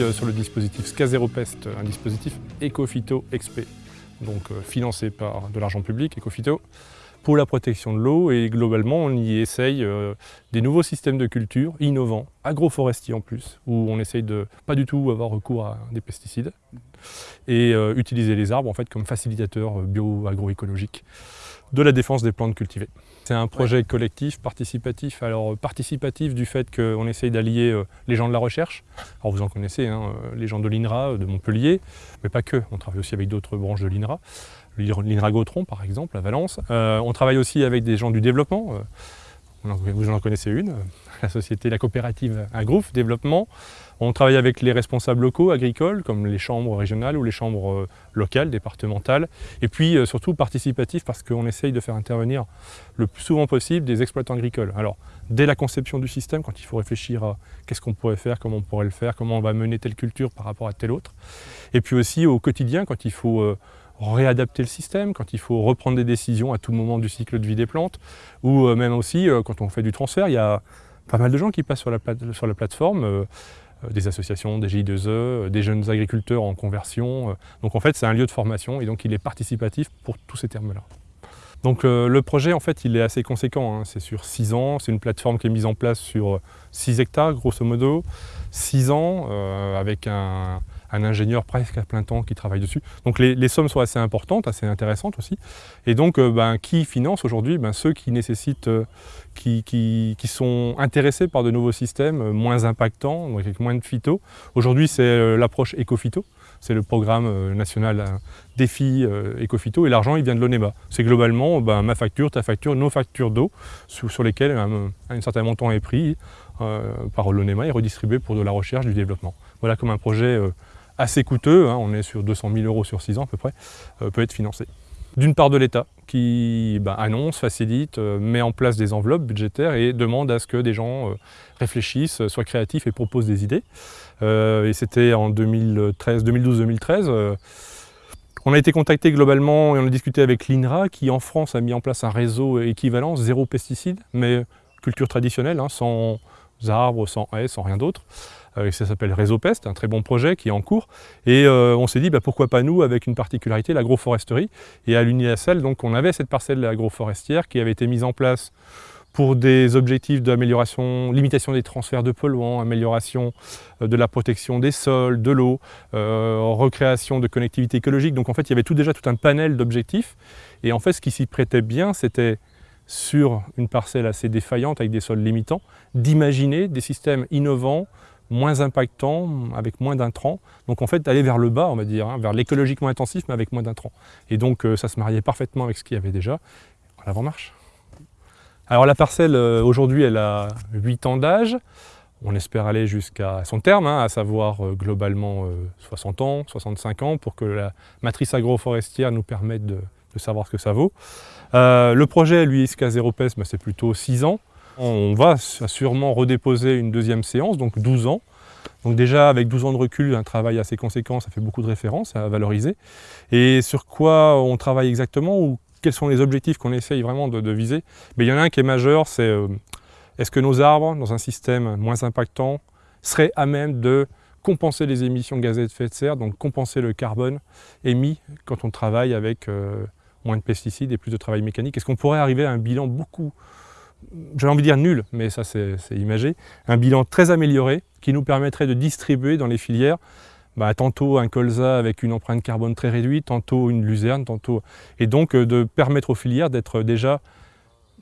Euh, euh, sur le dispositif SCA0PEST, un dispositif Ecofito XP, donc euh, financé par de l'argent public, Ecofito, pour la protection de l'eau. Et globalement on y essaye des nouveaux systèmes de culture innovants, agroforestiers en plus, où on essaye de pas du tout avoir recours à des pesticides et utiliser les arbres en fait comme facilitateurs bio-agroécologiques de la défense des plantes cultivées. C'est un projet collectif, participatif. Alors participatif du fait qu'on essaye d'allier euh, les gens de la recherche. Alors vous en connaissez, hein, euh, les gens de l'INRA, de Montpellier, mais pas que. On travaille aussi avec d'autres branches de l'INRA. L'INRA Gautron par exemple, à Valence. Euh, on travaille aussi avec des gens du développement. Vous en connaissez une, la société, la coopérative Agrouf Développement. On travaille avec les responsables locaux, agricoles, comme les chambres régionales ou les chambres euh, locales, départementales. Et puis euh, surtout participatif parce qu'on essaye de faire intervenir le plus souvent possible des exploitants agricoles. Alors, dès la conception du système, quand il faut réfléchir à qu'est-ce qu'on pourrait faire, comment on pourrait le faire, comment on va mener telle culture par rapport à telle autre. Et puis aussi au quotidien, quand il faut euh, réadapter le système, quand il faut reprendre des décisions à tout moment du cycle de vie des plantes, ou même aussi quand on fait du transfert, il y a pas mal de gens qui passent sur la, plateforme, euh, des associations, des GI2E, euh, des jeunes agriculteurs en conversion. Euh. Donc en fait, c'est un lieu de formation et donc il est participatif pour tous ces termes-là. Donc le projet, en fait, il est assez conséquent. Hein. C'est sur 6 ans, c'est une plateforme qui est mise en place sur 6 hectares, grosso modo. 6 ans, avec un, ingénieur presque à plein temps qui travaille dessus. Donc les, sommes sont assez importantes, assez intéressantes aussi. Et donc euh, ben, qui finance aujourd'hui? Ben, Ceux qui nécessitent, euh, qui, sont intéressés par de nouveaux systèmes euh, moins impactants, avec moins de phyto. Aujourd'hui c'est l'approche éco-phyto, c'est le programme national défi éco-phyto et l'argent il vient de l'ONEMA. C'est globalement ben, ma facture, ta facture, nos factures d'eau sur, lesquelles un, certain montant est pris par l'ONEMA et redistribué pour de la recherche, du développement. Voilà comme un projet assez coûteux, hein, on est sur 200 000 euros sur 6 ans à peu près, euh, peut être financé. D'une part de l'État, qui bah, annonce, facilite, euh, met en place des enveloppes budgétaires et demande à ce que des gens euh, réfléchissent, soient créatifs et proposent des idées. et c'était en 2012-2013. on a été contacté globalement et on a discuté avec l'INRA qui en France a mis en place un réseau équivalent, zéro pesticides, mais culture traditionnelle, hein, sans arbres, sans haies, sans rien d'autre. Euh, ça s'appelle Réseau Pest, un très bon projet qui est en cours. Et euh, on s'est dit, bah, pourquoi pas nous, avec une particularité, l'agroforesterie. Et à l'UNIACEL, donc on avait cette parcelle agroforestière qui avait été mise en place pour des objectifs d'amélioration, limitation des transferts de polluants, amélioration euh, de la protection des sols, de l'eau, recréation de connectivité écologique. Donc en fait, il y avait tout déjà tout un panel d'objectifs. Et en fait, ce qui s'y prêtait bien, c'était sur une parcelle assez défaillante avec des sols limitants, d'imaginer des systèmes innovants, moins impactant, avec moins d'intrants. Donc en fait, aller vers le bas, on va dire, hein, vers l'écologiquement intensif, mais avec moins d'intrants. Et donc euh, ça se mariait parfaitement avec ce qu'il y avait déjà. L'avant marche. Alors la parcelle, euh, aujourd'hui, elle a 8 ans d'âge. On espère aller jusqu'à son terme, hein, à savoir euh, globalement 60 ans, 65 ans, pour que la matrice agroforestière nous permette de, savoir ce que ça vaut. le projet, lui, SK 0 PES, c'est plutôt 6 ans. On va sûrement redéposer une deuxième séance, donc 12 ans. Donc déjà, avec 12 ans de recul, un travail assez conséquent, ça fait beaucoup de références à valoriser. Et sur quoi on travaille exactement ou quels sont les objectifs qu'on essaye vraiment de, viser? Il y en a un qui est majeur, c'est euh, est-ce que nos arbres, dans un système moins impactant, seraient à même de compenser les émissions de gaz à effet de serre, donc compenser le carbone émis quand on travaille avec euh, moins de pesticides et plus de travail mécanique? Est-ce qu'on pourrait arriver à un bilan beaucoup j'ai envie de dire nul, mais ça c'est imagé, un bilan très amélioré qui nous permettrait de distribuer dans les filières bah, tantôt un colza avec une empreinte carbone très réduite, tantôt une luzerne, tantôt... et donc euh, de permettre aux filières d'être déjà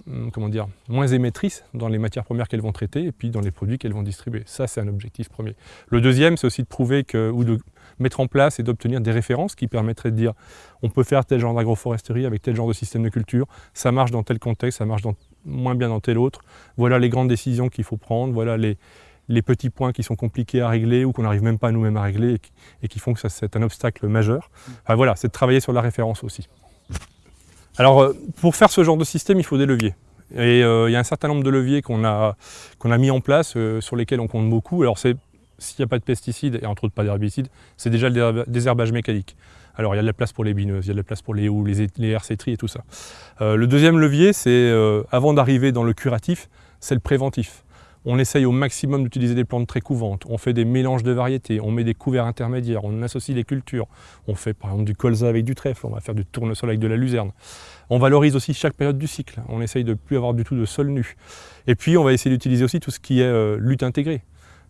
hum, comment dire, moins émettrices dans les matières premières qu'elles vont traiter et puis dans les produits qu'elles vont distribuer. Ça, c'est un objectif premier. Le deuxième, c'est aussi de prouver que, ou de mettre en place et d'obtenir des références qui permettraient de dire on peut faire tel genre d'agroforesterie avec tel genre de système de culture, ça marche dans tel contexte, ça marche dans moins bien dans tel autre. Voilà les grandes décisions qu'il faut prendre, voilà les, les, petits points qui sont compliqués à régler ou qu'on n'arrive même pas nous-mêmes à régler et qui, font que c'est un obstacle majeur. voilà, c'est de travailler sur la référence aussi. Alors, euh, pour faire ce genre de système, il faut des leviers. Et euh, il y a un certain nombre de leviers qu'on a, qu'on a mis en place, euh, sur lesquels on compte beaucoup. Alors, s'il n'y a pas de pesticides, et entre autres pas d'herbicides, c'est déjà le désherbage mécanique. Alors il y a de la place pour les bineuses, il y a de la place pour les houes, les, les et tout ça. Euh, le deuxième levier, c'est, euh, avant d'arriver dans le curatif, c'est le préventif. On essaye au maximum d'utiliser des plantes très couvantes, on fait des mélanges de variétés, on met des couverts intermédiaires, on associe les cultures, on fait par exemple du colza avec du trèfle, on va faire du tournesol avec de la luzerne. On valorise aussi chaque période du cycle, on essaye de ne plus avoir du tout de sol nu. Et puis on va essayer d'utiliser aussi tout ce qui est euh, lutte intégrée.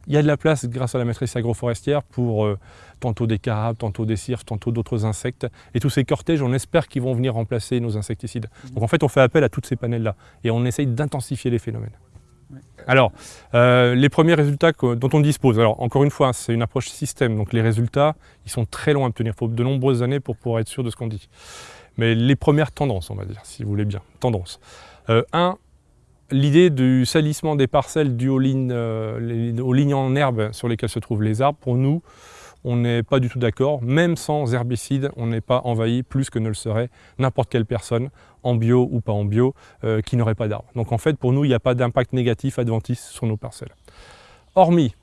Il y a de la place grâce à la maîtrise agroforestière pour euh, tantôt des carabes, tantôt des cirques, tantôt d'autres insectes. Et tous ces cortèges, on espère qu'ils vont venir remplacer nos insecticides. Mmh. Donc en fait, on fait appel à toutes ces panels-là et on essaye d'intensifier les phénomènes. Alors, euh, les premiers résultats dont on dispose, alors encore une fois, c'est une approche système, donc les résultats, ils sont très longs à obtenir. Il faut de nombreuses années pour pouvoir être sûr de ce qu'on dit. Mais les premières tendances, on va dire, si vous voulez bien, tendances. Euh, un, l'idée du salissement des parcelles dues aux lignes, euh, aux lignes en herbe sur lesquelles se trouvent les arbres, pour nous, on n'est pas du tout d'accord. Même sans herbicide, on n'est pas envahi plus que ne le serait n'importe quelle personne, en bio ou pas en bio, euh, qui n'aurait pas d'arbres. Donc en fait, pour nous, il n'y a pas d'impact négatif adventice sur nos parcelles. Hormis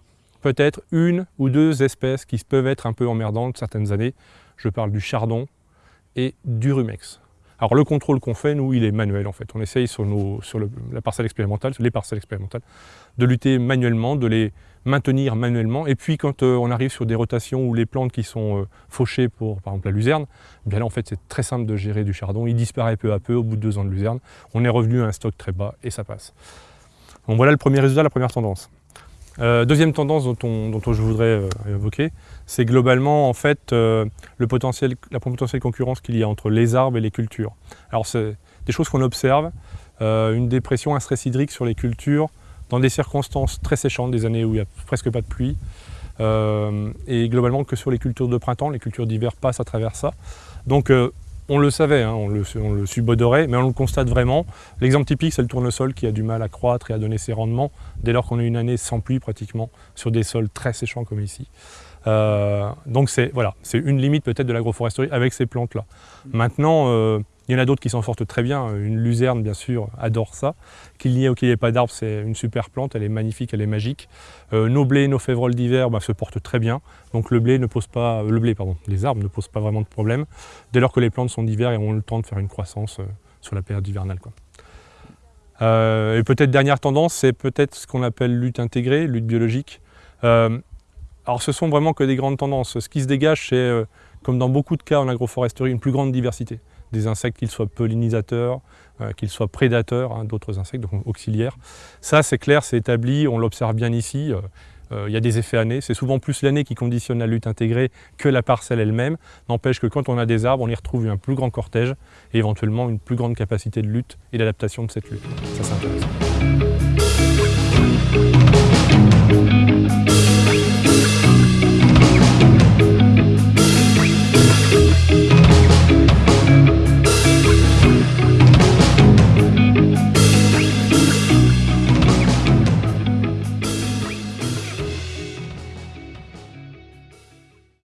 peut-être une ou deux espèces qui peuvent être un peu emmerdantes certaines années. Je parle du chardon et du rumex. Alors le contrôle qu'on fait, nous, il est manuel en fait. On essaye sur, la parcelle expérimentale, les parcelles expérimentales, de lutter manuellement, de les maintenir manuellement. Et puis quand euh, on arrive sur des rotations où les plantes qui sont euh, fauchées pour par exemple la luzerne, eh bien là en fait c'est très simple de gérer du chardon. Il disparaît peu à peu au bout de deux ans de luzerne. On est revenu à un stock très bas et ça passe. Donc voilà le premier résultat, la première tendance. Euh, deuxième tendance dont, je voudrais euh, évoquer, c'est globalement en fait euh, la potentielle concurrence qu'il y a entre les arbres et les cultures. Alors c'est des choses qu'on observe, une dépression, un stress hydrique sur les cultures dans des circonstances très séchantes, des années où il n'y a presque pas de pluie, et globalement que sur les cultures de printemps, les cultures d'hiver passent à travers ça. Donc on le savait, hein, on, le, subodorait, mais on le constate vraiment. L'exemple typique, c'est le tournesol qui a du mal à croître et à donner ses rendements dès lors qu'on a une année sans pluie pratiquement, sur des sols très séchants comme ici. Euh, donc c'est voilà, une limite peut-être de l'agroforesterie avec ces plantes-là. Maintenant, euh, il y en a d'autres qui s'en sortent très bien. Une luzerne, bien sûr, adore ça. Qu'il n'y ait ou qu'il n'y ait pas d'arbre, c'est une super plante. Elle est magnifique, elle est magique. Euh, nos blés, nos févroles d'hiver bah, se portent très bien. Donc le blé ne pose pas, le blé, pardon, les arbres ne posent pas vraiment de problème dès lors que les plantes sont d'hiver et ont le temps de faire une croissance euh, sur la période hivernale. Euh, et peut-être dernière tendance, c'est peut-être ce qu'on appelle lutte intégrée, lutte biologique. alors ce sont vraiment que des grandes tendances. Ce qui se dégage, c'est, comme dans beaucoup de cas en agroforesterie, une plus grande diversité des insectes, qu'ils soient pollinisateurs, euh, qu'ils soient prédateurs hein, d'autres insectes, donc auxiliaires. Ça, c'est clair, c'est établi, on l'observe bien ici. Euh, euh, il y a des effets années. C'est souvent plus l'année qui conditionne la lutte intégrée que la parcelle elle-même. N'empêche que quand on a des arbres, on y retrouve un plus grand cortège et éventuellement une plus grande capacité de lutte et d'adaptation de cette lutte. Ça, c'est intéressant.